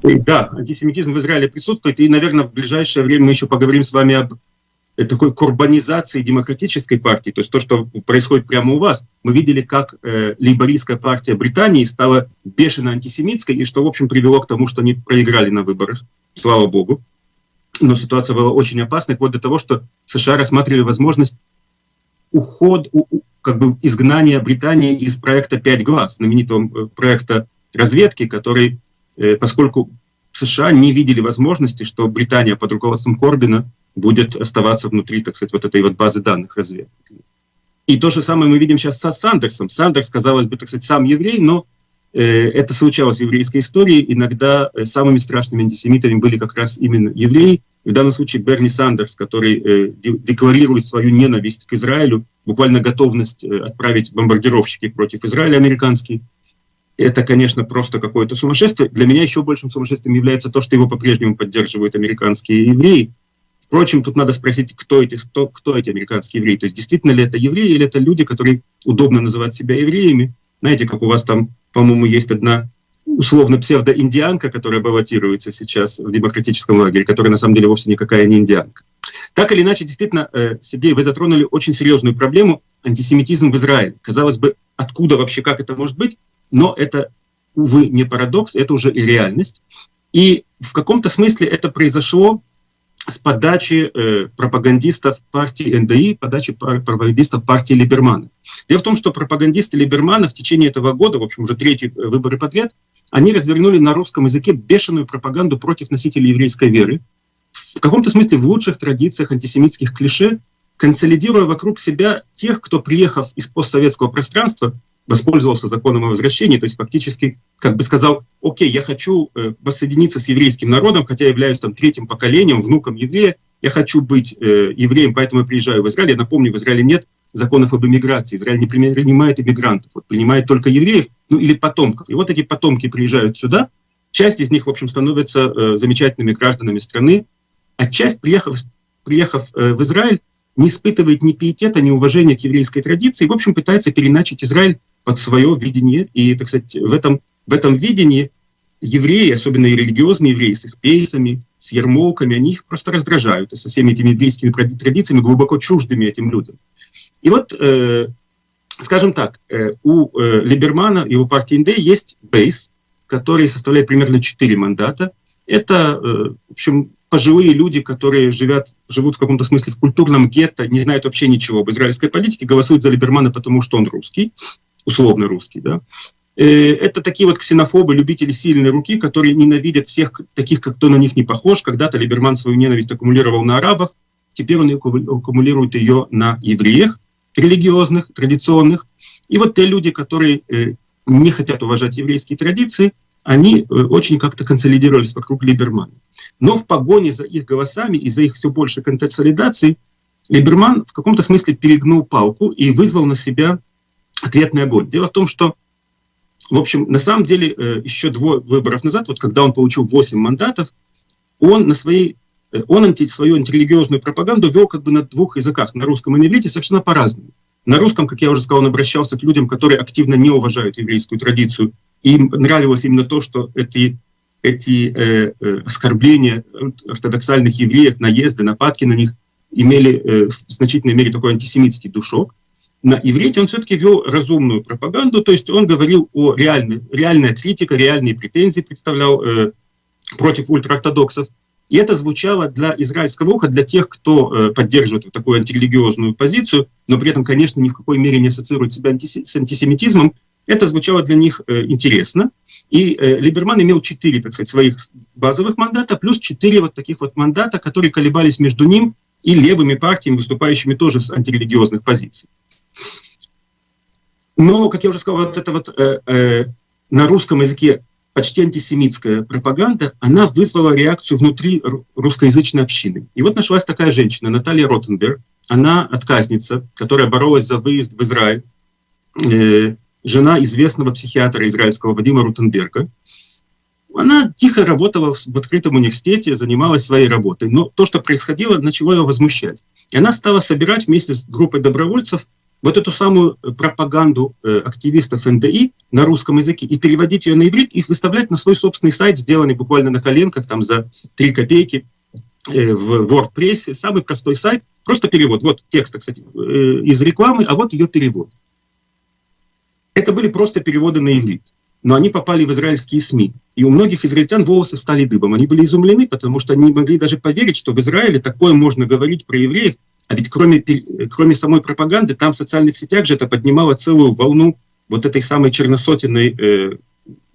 Да, антисемитизм в Израиле присутствует, и, наверное, в ближайшее время мы еще поговорим с вами об э, такой курбанизации демократической партии, то есть то, что происходит прямо у вас. Мы видели, как э, лейбористская партия Британии стала бешено антисемитской, и что, в общем, привело к тому, что они проиграли на выборах, слава богу. Но ситуация была очень опасной, вплоть до того, что США рассматривали возможность уход, у, как бы изгнания Британии из проекта «Пять глаз», знаменитого э, проекта разведки, который Э, поскольку США не видели возможности, что Британия под руководством Корбина будет оставаться внутри, так сказать, вот этой вот базы данных разведки. И то же самое мы видим сейчас со Сандерсом. Сандерс, казалось бы, так сказать, сам еврей, но э, это случалось в еврейской истории. Иногда э, самыми страшными антисемитами были как раз именно евреи. В данном случае Берни Сандерс, который э, декларирует свою ненависть к Израилю, буквально готовность э, отправить бомбардировщики против Израиля американские, это, конечно, просто какое-то сумасшествие. Для меня еще большим сумасшествием является то, что его по-прежнему поддерживают американские евреи. Впрочем, тут надо спросить, кто эти, кто, кто эти американские евреи. То есть действительно ли это евреи или это люди, которые удобно называть себя евреями. Знаете, как у вас там, по-моему, есть одна условно псевдоиндианка, которая баллотируется сейчас в демократическом лагере, которая на самом деле вовсе никакая не индианка. Так или иначе, действительно, э, Сергей, вы затронули очень серьезную проблему антисемитизм в Израиле. Казалось бы, откуда вообще, как это может быть? Но это, увы, не парадокс, это уже реальность. И в каком-то смысле это произошло с подачи э, пропагандистов партии НДИ, подачи пропагандистов партии Либермана. Дело в том, что пропагандисты Либермана в течение этого года, в общем, уже третий э, выборы подряд, они развернули на русском языке бешеную пропаганду против носителей еврейской веры, в каком-то смысле в лучших традициях антисемитских клише, консолидируя вокруг себя тех, кто, приехав из постсоветского пространства, воспользовался законом о возвращении, то есть фактически как бы сказал, окей, я хочу э, воссоединиться с еврейским народом, хотя являюсь там третьим поколением, внуком еврея, я хочу быть э, евреем, поэтому я приезжаю в Израиль. Я напомню, в Израиле нет законов об иммиграции. Израиль не принимает иммигрантов, вот, принимает только евреев, ну или потомков. И вот эти потомки приезжают сюда, часть из них, в общем, становятся э, замечательными гражданами страны, а часть, приехав, приехав э, в Израиль, не испытывает ни пиетета, ни уважения к еврейской традиции, и, в общем, пытается переначить Израиль под свое видение. И, так сказать, в этом, в этом видении евреи, особенно и религиозные евреи, с их пейсами, с ермолками, они их просто раздражают. И со всеми этими еврейскими традициями глубоко чуждыми этим людям. И вот, э, скажем так, э, у э, Либермана и у партии НД есть бейс, который составляет примерно 4 мандата. Это, э, в общем, пожилые люди, которые живят, живут в каком-то смысле в культурном гетто, не знают вообще ничего об израильской политике, голосуют за Либермана, потому что он русский условно русский, да, э, это такие вот ксенофобы, любители сильной руки, которые ненавидят всех таких, как кто на них не похож. Когда-то Либерман свою ненависть аккумулировал на арабах, теперь он аккумулирует ее на евреях, религиозных, традиционных. И вот те люди, которые э, не хотят уважать еврейские традиции, они э, очень как-то консолидировались вокруг Либермана. Но в погоне за их голосами и за их все больше консолидацией Либерман в каком-то смысле перегнул палку и вызвал на себя ответный огонь. Дело в том, что, в общем, на самом деле, э, еще двое выборов назад, вот когда он получил 8 мандатов, он на своей э, он анти, свою антирелигиозную пропаганду вел как бы на двух языках, на русском и на иврите, совершенно по-разному. На русском, как я уже сказал, он обращался к людям, которые активно не уважают еврейскую традицию. Им нравилось именно то, что эти, эти э, э, оскорбления ортодоксальных евреев, наезды, нападки на них имели э, в значительной мере такой антисемитский душок. На иврите он все-таки вел разумную пропаганду, то есть он говорил о реальной, реальная критика, реальные претензии представлял э, против ультраортодоксов. И это звучало для израильского уха, для тех, кто э, поддерживает такую антирелигиозную позицию, но при этом, конечно, ни в какой мере не ассоциирует себя антиси с антисемитизмом. Это звучало для них э, интересно. И э, Либерман имел четыре, так сказать, своих базовых мандата, плюс четыре вот таких вот мандата, которые колебались между ним и левыми партиями, выступающими тоже с антирелигиозных позиций. Но, как я уже сказал, вот это вот э, э, на русском языке почти антисемитская пропаганда, она вызвала реакцию внутри русскоязычной общины. И вот нашлась такая женщина, Наталья Ротенберг, она отказница, которая боролась за выезд в Израиль, э, жена известного психиатра израильского Вадима Рутенберга. Она тихо работала в открытом университете, занималась своей работой, но то, что происходило, начало ее возмущать. И она стала собирать вместе с группой добровольцев вот эту самую э, пропаганду э, активистов НДИ на русском языке и переводить ее на иврит и выставлять на свой собственный сайт, сделанный буквально на коленках, там за 3 копейки э, в WordPress, самый простой сайт, просто перевод. Вот текст, кстати, из рекламы, а вот ее перевод. Это были просто переводы на иврит, но они попали в израильские СМИ. И у многих израильтян волосы стали дыбом. Они были изумлены, потому что они не могли даже поверить, что в Израиле такое можно говорить про евреев, а ведь кроме, кроме самой пропаганды, там в социальных сетях же это поднимало целую волну вот этой самой черносотенной э,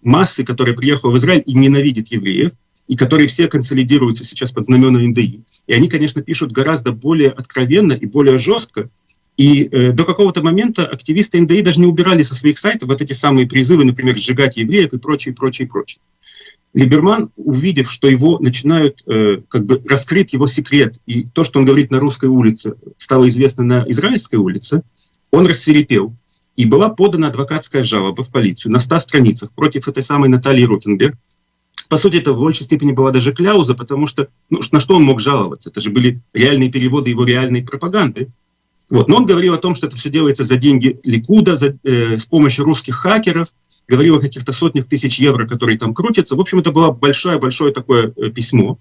массы, которая приехала в Израиль и ненавидит евреев, и которые все консолидируются сейчас под знамена НДИ. И они, конечно, пишут гораздо более откровенно и более жестко. И э, до какого-то момента активисты НДИ даже не убирали со своих сайтов вот эти самые призывы, например, сжигать евреев и прочее, прочее, прочее. Либерман, увидев, что его начинают э, как бы раскрыть его секрет, и то, что он говорит на русской улице, стало известно на израильской улице, он рассверепел. И была подана адвокатская жалоба в полицию на 100 страницах против этой самой Натальи Ротенберг. По сути, это в большей степени была даже кляуза, потому что ну, на что он мог жаловаться? Это же были реальные переводы его реальной пропаганды. Вот. Но он говорил о том, что это все делается за деньги Ликуда, за, э, с помощью русских хакеров, говорил о каких-то сотнях тысяч евро, которые там крутятся. В общем, это было большое-большое такое э, письмо.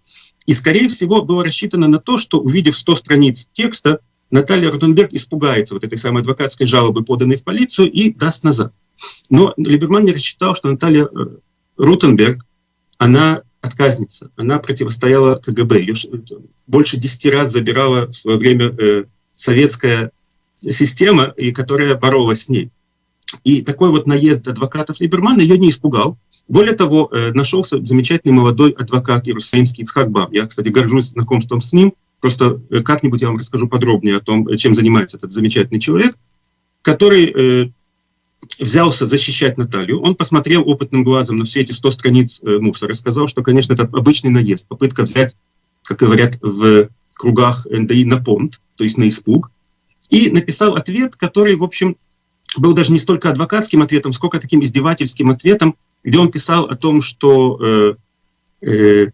И, скорее всего, было рассчитано на то, что, увидев 100 страниц текста, Наталья Руденберг испугается вот этой самой адвокатской жалобы, поданной в полицию, и даст назад. Но Либерман не рассчитал, что Наталья э, Рутенберг, она отказница, она противостояла КГБ, ее больше 10 раз забирала в свое время э, советская система, и которая боролась с ней. И такой вот наезд адвокатов Либермана ее не испугал. Более того, э, нашелся замечательный молодой адвокат иерусалимский Ицхак Баб. Я, кстати, горжусь знакомством с ним. Просто э, как-нибудь я вам расскажу подробнее о том, чем занимается этот замечательный человек, который э, взялся защищать Наталью. Он посмотрел опытным глазом на все эти 100 страниц э, мусора сказал, что, конечно, это обычный наезд, попытка взять, как говорят в кругах НДИ, на понт, то есть на испуг, и написал ответ, который, в общем, был даже не столько адвокатским ответом, сколько таким издевательским ответом, где он писал о том, что э, э,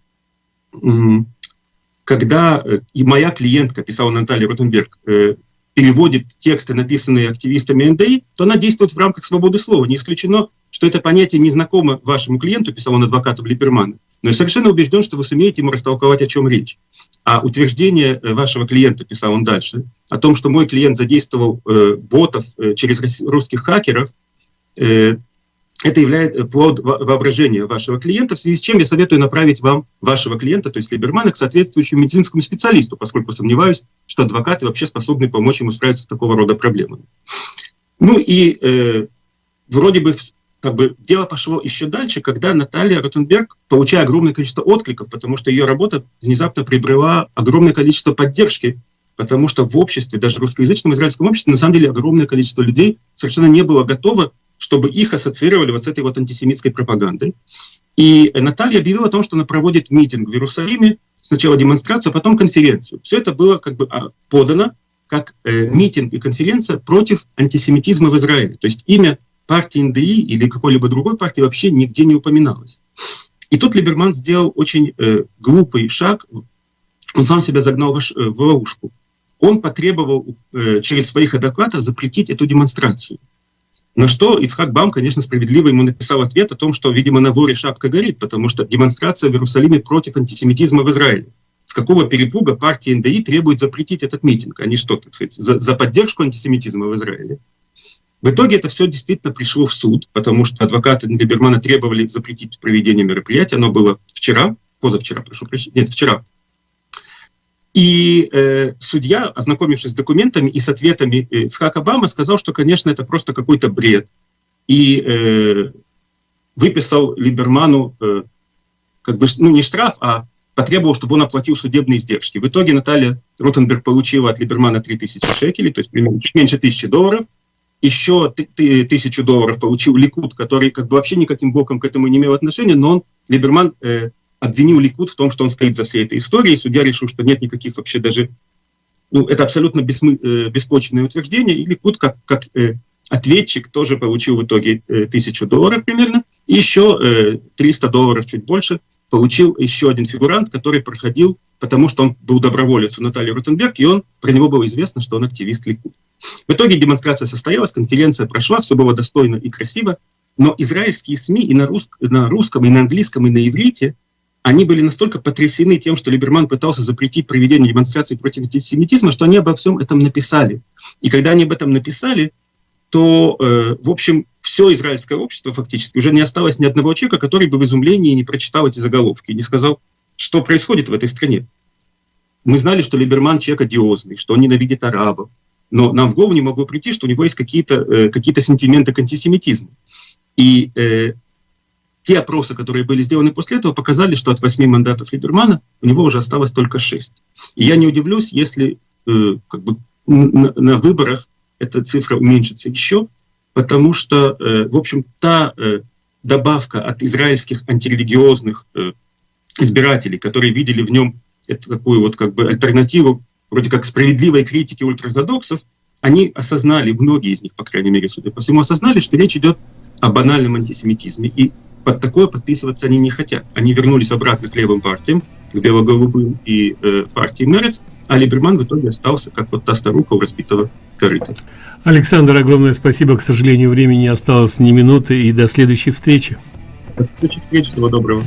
когда э, и моя клиентка, писала Наталья Ротенберг, э, переводит тексты, написанные активистами НДИ, то она действует в рамках свободы слова. Не исключено, что это понятие не знакомо вашему клиенту, писал он адвокату Либермана, но я совершенно убежден, что вы сумеете ему растолковать, о чем речь. А утверждение э, вашего клиента, писал он дальше, о том, что мой клиент задействовал э, ботов э, через русских хакеров, э, это является э, плод воображения вашего клиента, в связи с чем я советую направить вам вашего клиента, то есть Либермана, к соответствующему медицинскому специалисту, поскольку сомневаюсь, что адвокаты вообще способны помочь ему справиться с такого рода проблемами. Ну и э, вроде бы как бы дело пошло еще дальше, когда Наталья Ротенберг, получая огромное количество откликов, потому что ее работа внезапно приобрела огромное количество поддержки, потому что в обществе, даже русскоязычном израильском обществе, на самом деле огромное количество людей совершенно не было готово чтобы их ассоциировали вот с этой вот антисемитской пропагандой. И Наталья объявила о том, что она проводит митинг в Иерусалиме, сначала демонстрацию, а потом конференцию. Все это было как бы а, подано как э, митинг и конференция против антисемитизма в Израиле. То есть имя партии НДИ или какой-либо другой партии вообще нигде не упоминалось. И тут Либерман сделал очень э, глупый шаг. Он сам себя загнал в, в ловушку. он потребовал э, через своих адвокатов запретить эту демонстрацию. На что Ицхак Бам, конечно, справедливо ему написал ответ о том, что, видимо, на воре шапка горит, потому что демонстрация в Иерусалиме против антисемитизма в Израиле. С какого перепуга партия НДИ требует запретить этот митинг? Они что, так сказать, за, за поддержку антисемитизма в Израиле? В итоге это все действительно пришло в суд, потому что адвокаты Либермана требовали запретить проведение мероприятия. Оно было вчера, позавчера, прошу прощения, нет, вчера, и э, судья, ознакомившись с документами и с ответами э, Ицхака Обама, сказал, что, конечно, это просто какой-то бред. И э, выписал Либерману э, как бы, ну, не штраф, а потребовал, чтобы он оплатил судебные издержки. В итоге Наталья Ротенберг получила от Либермана 3000 шекелей, то есть примерно чуть меньше тысячи долларов. Еще тысячу долларов получил Ликут, который как бы вообще никаким боком к этому не имел отношения, но он, Либерман, э, обвинил Ликут в том, что он стоит за всей этой историей. Судья решил, что нет никаких вообще даже... Ну, это абсолютно бессмы, э, беспочвенное утверждение. И Ликут, как, как э, ответчик, тоже получил в итоге э, тысячу долларов примерно. И еще э, 300 долларов, чуть больше, получил еще один фигурант, который проходил, потому что он был доброволец у Натальи Ротенберг, и он, про него было известно, что он активист Ликут. В итоге демонстрация состоялась, конференция прошла, все было достойно и красиво, но израильские СМИ и на, рус, на русском, и на английском, и на иврите они были настолько потрясены тем, что Либерман пытался запретить проведение демонстраций против антисемитизма, что они обо всем этом написали. И когда они об этом написали, то, э, в общем, все израильское общество фактически уже не осталось ни одного человека, который бы в изумлении не прочитал эти заголовки не сказал, что происходит в этой стране. Мы знали, что Либерман человек одиозный, что он ненавидит арабов, но нам в голову не могло прийти, что у него есть какие-то э, какие сентименты к антисемитизму. И э, те опросы, которые были сделаны после этого, показали, что от 8 мандатов Либермана у него уже осталось только 6. И я не удивлюсь, если э, как бы на, на выборах эта цифра уменьшится еще, потому что, э, в общем, та э, добавка от израильских антирелигиозных э, избирателей, которые видели в нем эту такую вот как бы альтернативу, вроде как справедливой критики ультраортодоксов, они осознали, многие из них, по крайней мере, судя по всему, осознали, что речь идет о банальном антисемитизме. И под такое подписываться они не хотят. Они вернулись обратно к левым партиям, к бело-голубым и э, партии Мерец, а Либерман в итоге остался как вот та старуха у разбитого корыта. Александр, огромное спасибо. К сожалению, времени осталось не минуты, и до следующей встречи. До следующей встречи. Всего доброго.